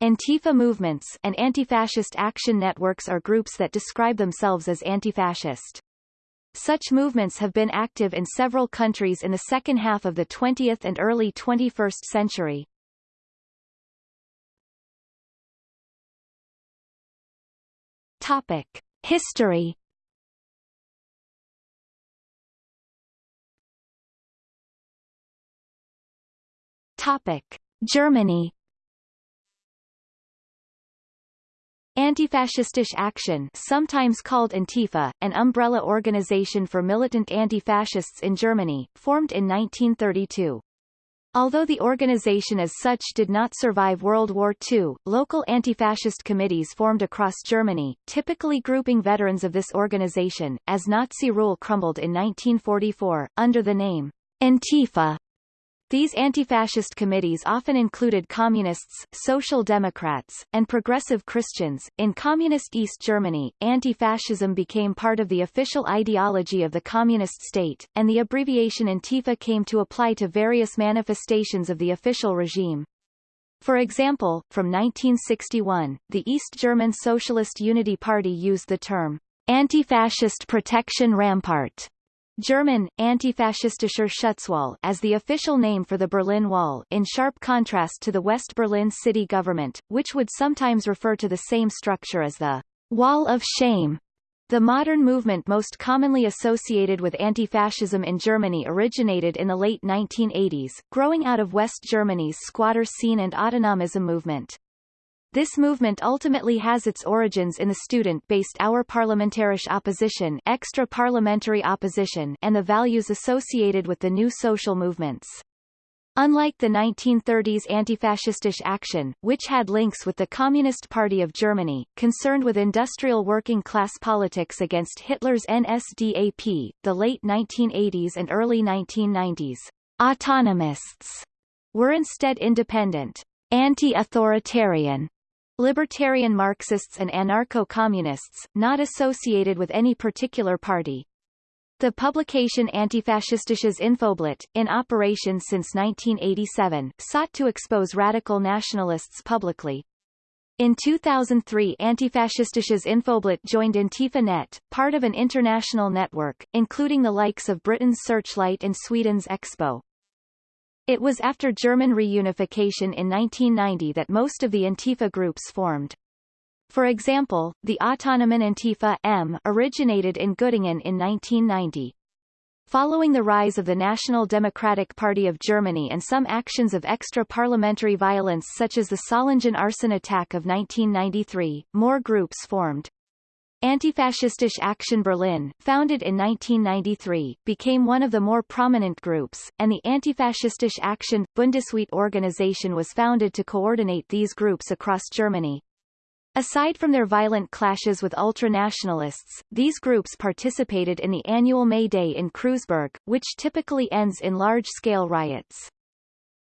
Antifa movements and anti-fascist action networks are groups that describe themselves as anti-fascist. Such movements have been active in several countries in the second half of the 20th and early 21st century. Topic. History Topic. Germany Antifascistisch Action sometimes called Antifa, an umbrella organization for militant anti-fascists in Germany, formed in 1932. Although the organization as such did not survive World War II, local anti-fascist committees formed across Germany, typically grouping veterans of this organization, as Nazi rule crumbled in 1944, under the name Antifa. These anti-fascist committees often included communists, social democrats, and progressive Christians. In communist East Germany, anti-fascism became part of the official ideology of the communist state, and the abbreviation Antifa came to apply to various manifestations of the official regime. For example, from 1961, the East German Socialist Unity Party used the term anti-fascist protection rampart German, Antifaschistischer Schutzwall as the official name for the Berlin Wall in sharp contrast to the West Berlin city government, which would sometimes refer to the same structure as the Wall of Shame. The modern movement most commonly associated with anti-fascism in Germany originated in the late 1980s, growing out of West Germany's squatter scene and autonomism movement. This movement ultimately has its origins in the student-based Außerparlamentarische Opposition extra-parliamentary opposition and the values associated with the new social movements. Unlike the 1930s anti-fascistic action, which had links with the Communist Party of Germany, concerned with industrial working-class politics against Hitler's NSDAP, the late 1980s and early 1990s, autonomists were instead independent, anti-authoritarian, libertarian Marxists and anarcho-communists, not associated with any particular party. The publication Antifaschistisches Infoblatt, in operation since 1987, sought to expose radical nationalists publicly. In 2003 Antifaschistisches Infoblatt joined Antifa.net, part of an international network, including the likes of Britain's Searchlight and Sweden's Expo. It was after German reunification in 1990 that most of the Antifa groups formed. For example, the Autonomen Antifa M originated in Göttingen in 1990. Following the rise of the National Democratic Party of Germany and some actions of extra-parliamentary violence such as the Solingen arson attack of 1993, more groups formed. Antifaschistisch Action Berlin, founded in 1993, became one of the more prominent groups, and the Antifaschistisch Action Bundesweite organization was founded to coordinate these groups across Germany. Aside from their violent clashes with ultranationalists, these groups participated in the annual May Day in Kreuzberg, which typically ends in large-scale riots.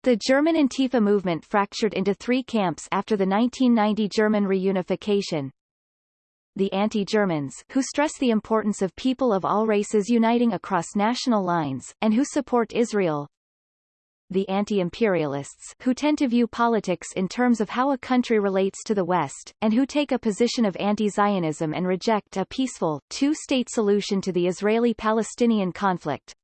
The German Antifa movement fractured into three camps after the 1990 German reunification, the anti-Germans, who stress the importance of people of all races uniting across national lines, and who support Israel. The anti-imperialists, who tend to view politics in terms of how a country relates to the West, and who take a position of anti-Zionism and reject a peaceful, two-state solution to the Israeli-Palestinian conflict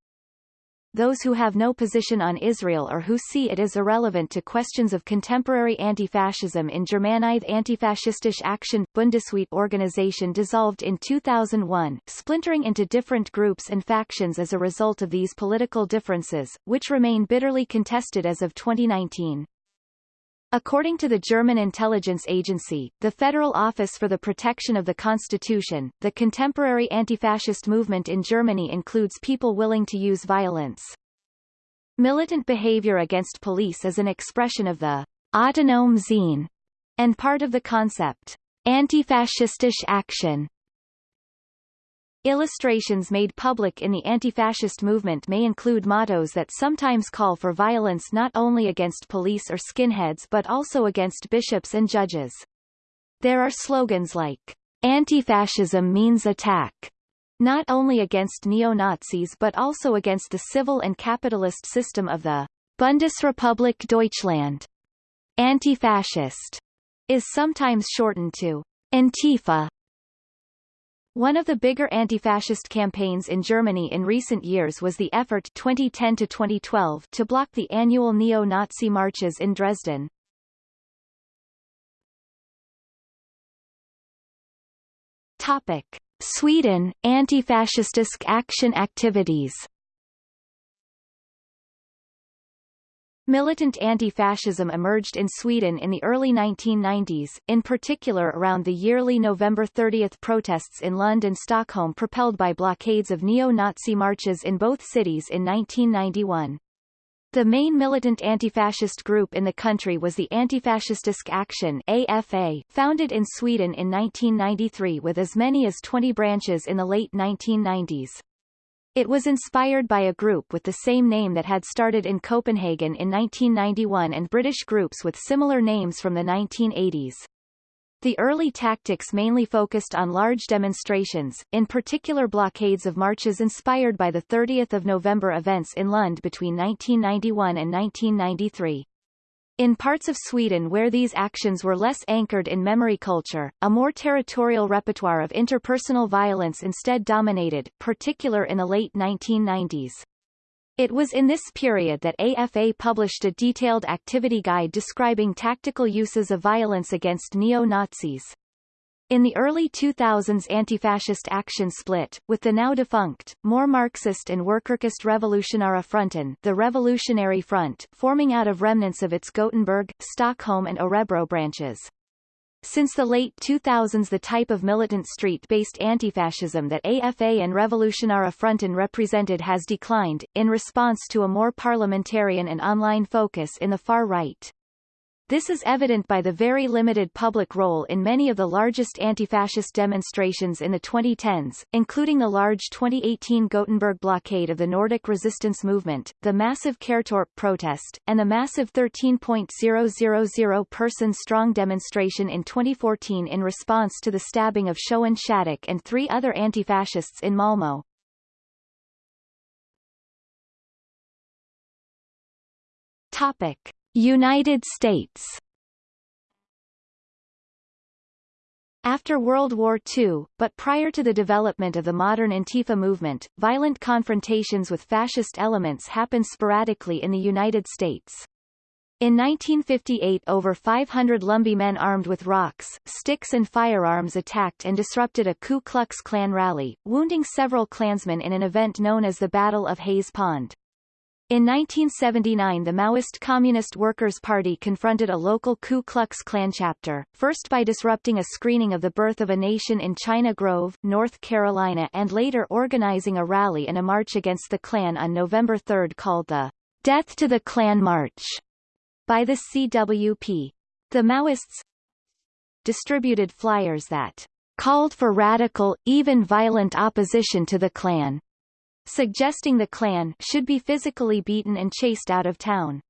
those who have no position on Israel or who see it as irrelevant to questions of contemporary anti-fascism in Germanide Antifaschistisch Action, Bundesweite organization dissolved in 2001, splintering into different groups and factions as a result of these political differences, which remain bitterly contested as of 2019. According to the German intelligence agency, the Federal Office for the Protection of the Constitution, the contemporary anti-fascist movement in Germany includes people willing to use violence. Militant behavior against police is an expression of the autonome Sinn and part of the concept anti-fascistische action Illustrations made public in the anti-fascist movement may include mottos that sometimes call for violence not only against police or skinheads but also against bishops and judges. There are slogans like, Anti-fascism means attack, not only against neo-Nazis but also against the civil and capitalist system of the Bundesrepublik Deutschland. Anti-fascist is sometimes shortened to Antifa. One of the bigger anti-fascist campaigns in Germany in recent years was the effort 2010 to 2012 to block the annual neo-Nazi marches in Dresden. Topic: Sweden anti-fascistisk action activities. Militant anti-fascism emerged in Sweden in the early 1990s, in particular around the yearly November 30 protests in Lund and Stockholm propelled by blockades of neo-Nazi marches in both cities in 1991. The main militant anti-fascist group in the country was the Antifascistisk Action AFA, founded in Sweden in 1993 with as many as 20 branches in the late 1990s. It was inspired by a group with the same name that had started in Copenhagen in 1991 and British groups with similar names from the 1980s. The early tactics mainly focused on large demonstrations, in particular blockades of marches inspired by the 30th of November events in Lund between 1991 and 1993. In parts of Sweden where these actions were less anchored in memory culture, a more territorial repertoire of interpersonal violence instead dominated, particular in the late 1990s. It was in this period that AFA published a detailed activity guide describing tactical uses of violence against neo-Nazis. In the early 2000s anti-fascist action split, with the now defunct, more Marxist and Workerist Revolutionära Fronten the Revolutionary Front, forming out of remnants of its Gothenburg, Stockholm and Örebro branches. Since the late 2000s the type of militant street-based anti-fascism that AFA and Revolutionära Fronten represented has declined, in response to a more parliamentarian and online focus in the far right. This is evident by the very limited public role in many of the largest anti-fascist demonstrations in the 2010s, including the large 2018 Gothenburg blockade of the Nordic resistance movement, the massive Kärrtorp protest, and the massive 13.000 person-strong demonstration in 2014 in response to the stabbing of Showan Shattak and three other anti-fascists in Malmö. Topic. United States After World War II, but prior to the development of the modern Antifa movement, violent confrontations with fascist elements happened sporadically in the United States. In 1958 over 500 Lumbee men armed with rocks, sticks and firearms attacked and disrupted a Ku Klux Klan rally, wounding several Klansmen in an event known as the Battle of Hayes Pond. In 1979 the Maoist Communist Workers' Party confronted a local Ku Klux Klan chapter, first by disrupting a screening of The Birth of a Nation in China Grove, North Carolina and later organizing a rally and a march against the Klan on November 3 called the Death to the Klan March by the CWP. The Maoists distributed flyers that called for radical, even violent opposition to the Klan, suggesting the Klan should be physically beaten and chased out of town.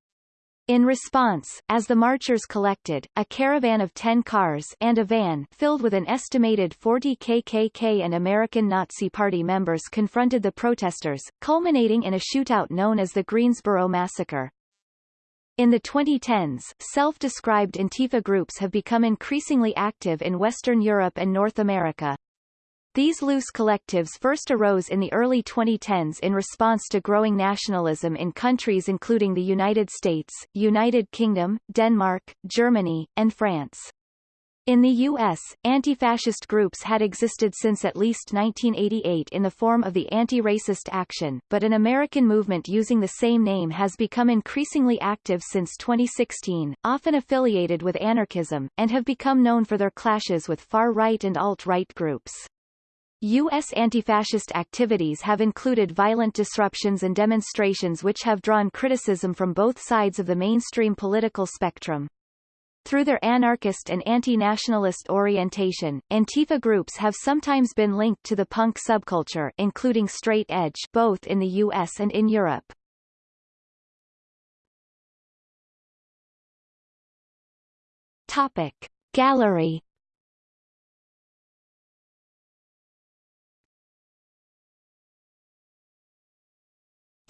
In response, as the marchers collected, a caravan of 10 cars and a van filled with an estimated 40 KKK and American Nazi Party members confronted the protesters, culminating in a shootout known as the Greensboro Massacre. In the 2010s, self-described Antifa groups have become increasingly active in Western Europe and North America. These loose collectives first arose in the early 2010s in response to growing nationalism in countries including the United States, United Kingdom, Denmark, Germany, and France. In the U.S., anti-fascist groups had existed since at least 1988 in the form of the Anti-Racist Action, but an American movement using the same name has become increasingly active since 2016, often affiliated with anarchism, and have become known for their clashes with far-right and alt-right groups. U.S. anti-fascist activities have included violent disruptions and demonstrations which have drawn criticism from both sides of the mainstream political spectrum. Through their anarchist and anti-nationalist orientation, Antifa groups have sometimes been linked to the punk subculture including straight edge both in the US and in Europe. Topic. Gallery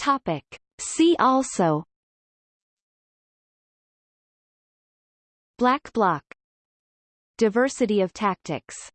Topic. See also. Black Bloc. Diversity of tactics